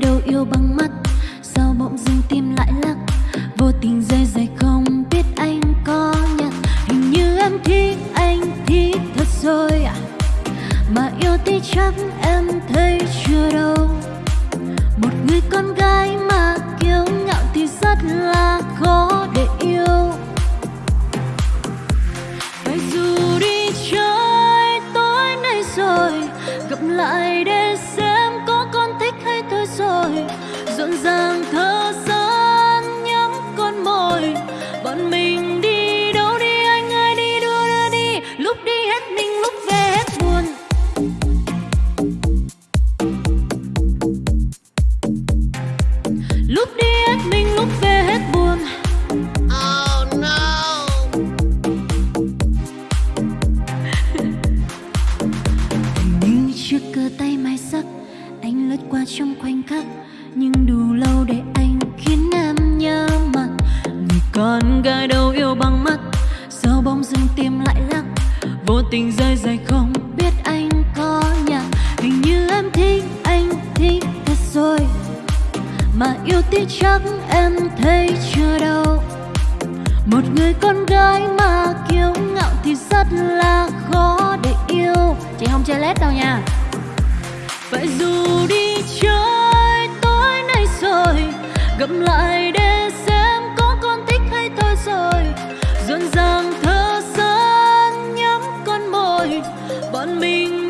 nơi đâu yêu bằng mắt. Sao bỗng dưng tim lại lắc? Vô tình dây dày không biết anh có nhận hình như em thích anh, thích thật rồi à? mà yêu thì chắc em thấy chưa đâu. Một người con gái mà kiêu ngạo thì rất là khó để yêu. Phải dù đi chơi tối nay rồi, gặp lại để xem rồi Rộn ràng thơ gian nhắm con môi Bọn mình đi đâu đi anh ơi đi đua đưa đi. Lúc đi hết mình lúc về hết buồn. Lúc đi hết mình lúc về hết buồn. Oh no! như chiếc cơ tay mai sắc lướt qua trong khoảnh khắc nhưng đủ lâu để anh khiến em nhớ mặt. Người con gái đâu yêu bằng mắt, sao bỗng dưng tim lại lắc? Vô tình rơi dài không biết anh có nhà. Hình như em thích, anh thích thật rồi, mà yêu tí chắc em thấy chưa đâu. Một người con gái mà kiêu ngạo thì rất là khó để yêu. Chị không chơi lét đâu nha. Phải dù đi chậm lại để xem có con thích hay thôi rồi. Rộn ràng thơ gian nhắm con môi. Bọn mình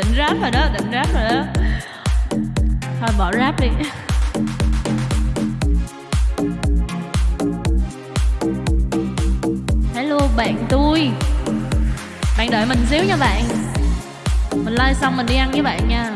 Định rap rồi đó, định rap rồi đó. Thôi bỏ rap đi. Hello bạn tôi. Bạn đợi mình xíu nha bạn. Mình like xong mình đi ăn với bạn nha.